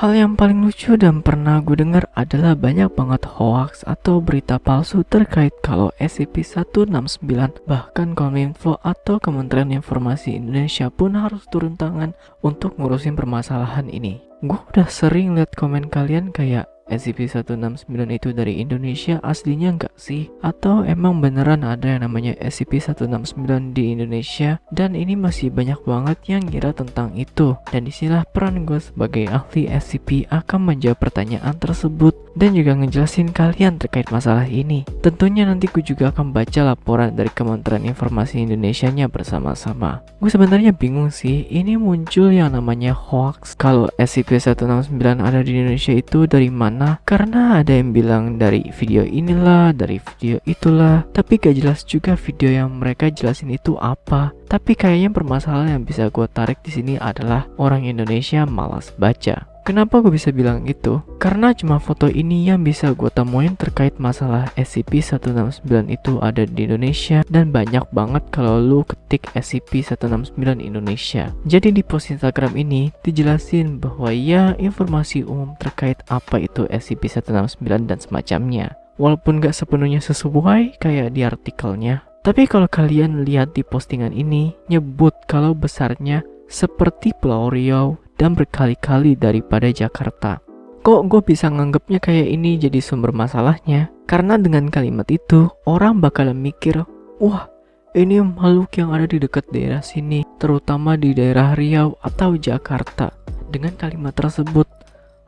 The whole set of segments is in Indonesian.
Hal yang paling lucu dan pernah gue dengar adalah banyak banget hoax atau berita palsu terkait kalau SCP-169 bahkan Kominfo atau Kementerian Informasi Indonesia pun harus turun tangan untuk ngurusin permasalahan ini. Gue udah sering liat komen kalian kayak SCP-169 itu dari Indonesia aslinya enggak sih? Atau emang beneran ada yang namanya SCP-169 di Indonesia? Dan ini masih banyak banget yang ngira tentang itu. Dan di sinilah peran gue sebagai ahli SCP akan menjawab pertanyaan tersebut. Dan juga ngejelasin kalian terkait masalah ini. Tentunya nanti gue juga akan baca laporan dari Kementerian Informasi Indonesia nya bersama-sama. Gue sebenarnya bingung sih ini muncul yang namanya hoax. Kalau SCP-169 ada di Indonesia itu dari mana mana karena ada yang bilang dari video inilah, dari video itulah, tapi gak jelas juga video yang mereka jelasin itu apa. Tapi kayaknya permasalahan yang bisa gue tarik di sini adalah orang Indonesia malas baca. Kenapa gue bisa bilang itu? Karena cuma foto ini yang bisa gue temuin terkait masalah SCP-169 itu ada di Indonesia dan banyak banget kalau lu ketik SCP-169 Indonesia. Jadi di post Instagram ini dijelasin bahwa ya informasi umum terkait apa itu SCP-169 dan semacamnya. Walaupun gak sepenuhnya sesuai kayak di artikelnya. Tapi kalau kalian lihat di postingan ini, nyebut kalau besarnya seperti Pulau Riau dan berkali-kali daripada Jakarta. Kok gue bisa nganggapnya kayak ini jadi sumber masalahnya? Karena dengan kalimat itu, orang bakal mikir, wah ini makhluk yang ada di dekat daerah sini, terutama di daerah Riau atau Jakarta. Dengan kalimat tersebut,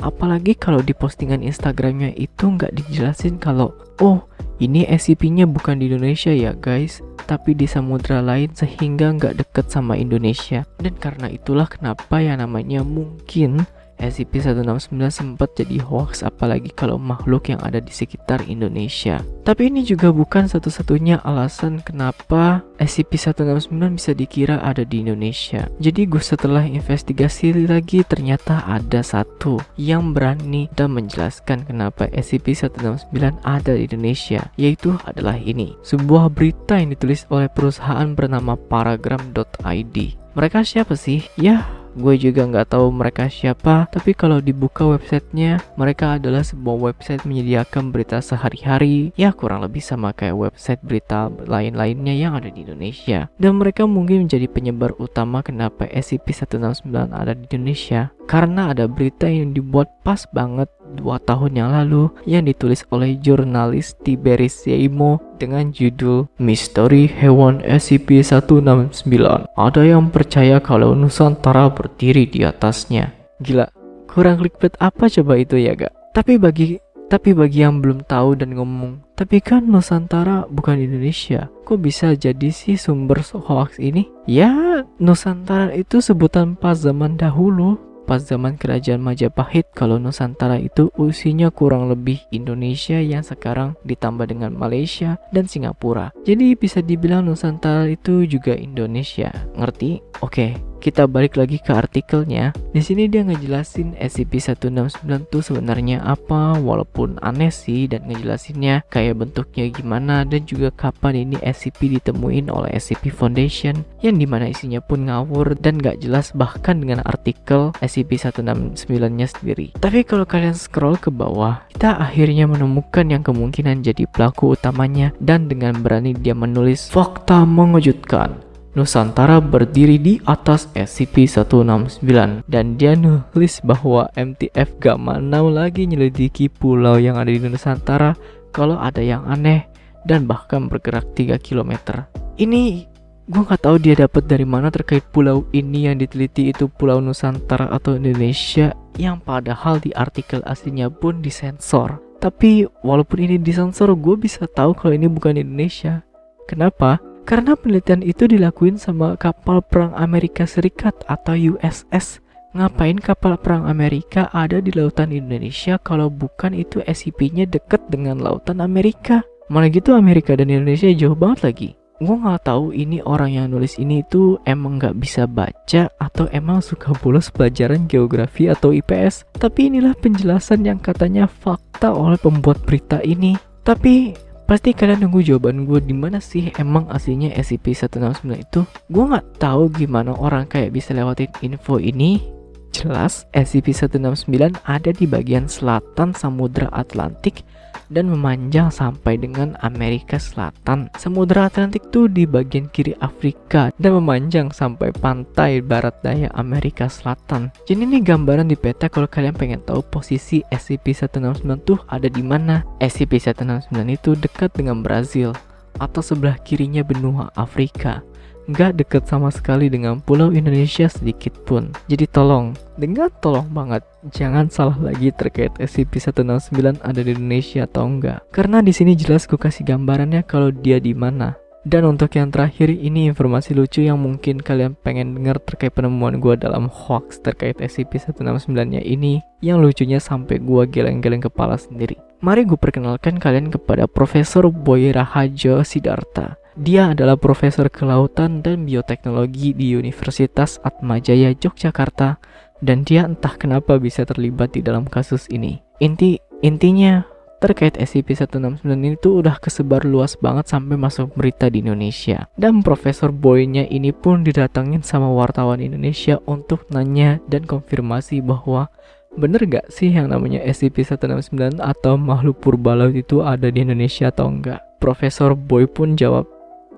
apalagi kalau di postingan Instagramnya itu nggak dijelasin kalau, oh ini SCP-nya bukan di Indonesia ya guys, tapi di samudra lain sehingga nggak deket sama Indonesia. Dan karena itulah kenapa yang namanya mungkin SCP-169 sempat jadi hoax apalagi kalau makhluk yang ada di sekitar Indonesia. Tapi ini juga bukan satu-satunya alasan kenapa SCP-169 bisa dikira ada di Indonesia. Jadi gue setelah investigasi lagi ternyata ada satu yang berani dan menjelaskan kenapa SCP-169 ada di Indonesia, yaitu adalah ini. Sebuah berita yang ditulis oleh perusahaan bernama paragram.id. Mereka siapa sih? Ya, Gue juga nggak tahu mereka siapa, tapi kalau dibuka websitenya, mereka adalah sebuah website menyediakan berita sehari-hari, ya kurang lebih sama kayak website berita lain-lainnya yang ada di Indonesia. Dan mereka mungkin menjadi penyebar utama kenapa SCP-169 ada di Indonesia, karena ada berita yang dibuat pas banget dua tahun yang lalu yang ditulis oleh jurnalis Tiberis Yaimo dengan judul Misteri Hewan SCP-169. Ada yang percaya kalau Nusantara berdiri di atasnya. Gila, kurang clickbait apa coba itu ya gak? Tapi bagi tapi bagi yang belum tahu dan ngomong, tapi kan Nusantara bukan Indonesia. Kok bisa jadi sih sumber hoax ini? Ya, Nusantara itu sebutan pas zaman dahulu pas zaman kerajaan Majapahit kalau Nusantara itu usianya kurang lebih Indonesia yang sekarang ditambah dengan Malaysia dan Singapura. Jadi bisa dibilang Nusantara itu juga Indonesia. Ngerti? Oke. Okay kita balik lagi ke artikelnya. Di sini dia ngejelasin SCP-169 itu sebenarnya apa, walaupun aneh sih dan ngejelasinnya kayak bentuknya gimana dan juga kapan ini SCP ditemuin oleh SCP Foundation yang di mana isinya pun ngawur dan gak jelas bahkan dengan artikel SCP-169-nya sendiri. Tapi kalau kalian scroll ke bawah, kita akhirnya menemukan yang kemungkinan jadi pelaku utamanya dan dengan berani dia menulis fakta mengejutkan Nusantara berdiri di atas SCP-169 dan dia nulis bahwa MTF gak mau lagi nyelidiki pulau yang ada di Nusantara kalau ada yang aneh dan bahkan bergerak 3 km. Ini gue gak tahu dia dapat dari mana terkait pulau ini yang diteliti itu pulau Nusantara atau Indonesia yang padahal di artikel aslinya pun disensor. Tapi walaupun ini disensor gue bisa tahu kalau ini bukan Indonesia. Kenapa? Karena penelitian itu dilakuin sama kapal perang Amerika Serikat atau USS. Ngapain kapal perang Amerika ada di lautan Indonesia kalau bukan itu SCP-nya deket dengan lautan Amerika? Mana gitu Amerika dan Indonesia jauh banget lagi. Gue nggak tahu ini orang yang nulis ini itu emang nggak bisa baca atau emang suka bolos pelajaran geografi atau IPS. Tapi inilah penjelasan yang katanya fakta oleh pembuat berita ini. Tapi Pasti kalian nunggu jawaban gue di mana sih emang aslinya SCP-169 itu? Gue nggak tahu gimana orang kayak bisa lewatin info ini. Jelas SCP-169 ada di bagian selatan Samudra Atlantik dan memanjang sampai dengan Amerika Selatan. Samudra Atlantik itu di bagian kiri Afrika dan memanjang sampai pantai barat daya Amerika Selatan. Jadi ini gambaran di peta kalau kalian pengen tahu posisi SCP-169 tuh ada di mana. SCP-169 itu dekat dengan Brazil atau sebelah kirinya benua Afrika nggak deket sama sekali dengan pulau Indonesia sedikit pun. Jadi tolong, dengar tolong banget, jangan salah lagi terkait SCP-169 ada di Indonesia atau enggak. Karena di sini jelas gue kasih gambarannya kalau dia di mana. Dan untuk yang terakhir ini informasi lucu yang mungkin kalian pengen dengar terkait penemuan gue dalam hoax terkait SCP-169 nya ini yang lucunya sampai gue geleng-geleng kepala sendiri. Mari gue perkenalkan kalian kepada Profesor Boy Rahajo Siddhartha dia adalah profesor kelautan dan bioteknologi di Universitas Atmajaya Yogyakarta dan dia entah kenapa bisa terlibat di dalam kasus ini. Inti intinya terkait SCP-169 ini tuh udah kesebar luas banget sampai masuk berita di Indonesia. Dan Profesor Boynya ini pun didatangin sama wartawan Indonesia untuk nanya dan konfirmasi bahwa bener gak sih yang namanya SCP-169 atau makhluk purba laut itu ada di Indonesia atau enggak? Profesor Boy pun jawab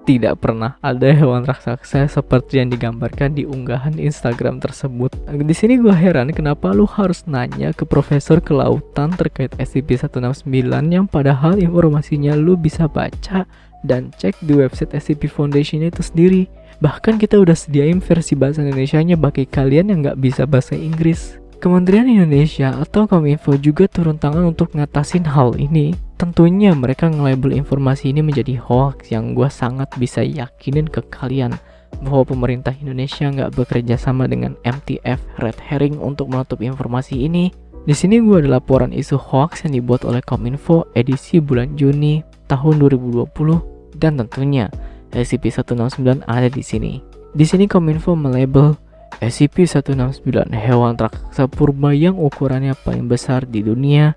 tidak pernah ada hewan raksasa seperti yang digambarkan di unggahan Instagram tersebut. Di sini gue heran kenapa lu harus nanya ke profesor kelautan terkait SCP-169 yang padahal informasinya lu bisa baca dan cek di website SCP Foundation itu sendiri. Bahkan kita udah sediain versi bahasa Indonesia-nya bagi kalian yang nggak bisa bahasa Inggris. Kementerian Indonesia atau Kominfo juga turun tangan untuk ngatasin hal ini. Tentunya mereka nge-label informasi ini menjadi hoax yang gue sangat bisa yakinin ke kalian bahwa pemerintah Indonesia nggak bekerja sama dengan MTF Red Herring untuk menutup informasi ini. Di sini gue ada laporan isu hoax yang dibuat oleh Kominfo edisi bulan Juni tahun 2020 dan tentunya SCP-169 ada di sini. Di sini Kominfo melabel SCP-169 hewan raksasa purba yang ukurannya paling besar di dunia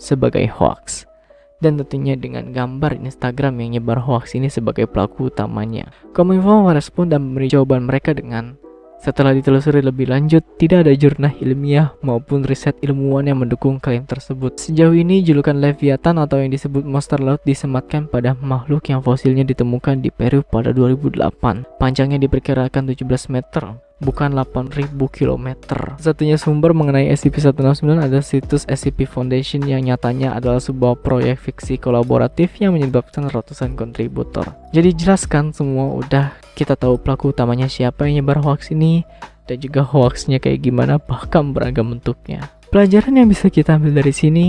sebagai hoax dan tentunya dengan gambar Instagram yang nyebar hoax ini sebagai pelaku utamanya. Kominfo merespon dan memberi jawaban mereka dengan setelah ditelusuri lebih lanjut, tidak ada jurnal ilmiah maupun riset ilmuwan yang mendukung klaim tersebut. Sejauh ini, julukan Leviathan atau yang disebut monster laut disematkan pada makhluk yang fosilnya ditemukan di Peru pada 2008. Panjangnya diperkirakan 17 meter, bukan 8000 km. Satunya sumber mengenai SCP-169 adalah situs SCP Foundation yang nyatanya adalah sebuah proyek fiksi kolaboratif yang menyebabkan ratusan kontributor. Jadi jelaskan semua udah kita tahu pelaku utamanya siapa yang nyebar hoax ini dan juga hoaxnya kayak gimana bahkan beragam bentuknya. Pelajaran yang bisa kita ambil dari sini,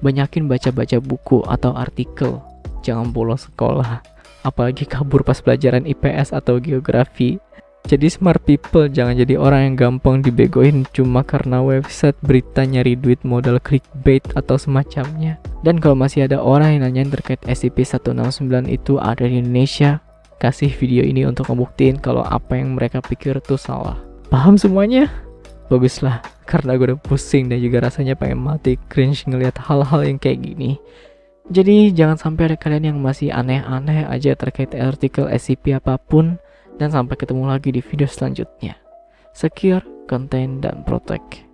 banyakin baca-baca buku atau artikel. Jangan bolos sekolah, apalagi kabur pas pelajaran IPS atau geografi jadi smart people jangan jadi orang yang gampang dibegoin cuma karena website berita nyari duit modal clickbait atau semacamnya. Dan kalau masih ada orang yang nanyain terkait SCP-169 itu ada di Indonesia, kasih video ini untuk ngebuktiin kalau apa yang mereka pikir itu salah. Paham semuanya? Baguslah, karena gue udah pusing dan juga rasanya pengen mati cringe ngeliat hal-hal yang kayak gini. Jadi jangan sampai ada kalian yang masih aneh-aneh aja terkait artikel SCP apa pun dan sampai ketemu lagi di video selanjutnya. Secure, contain, dan protect.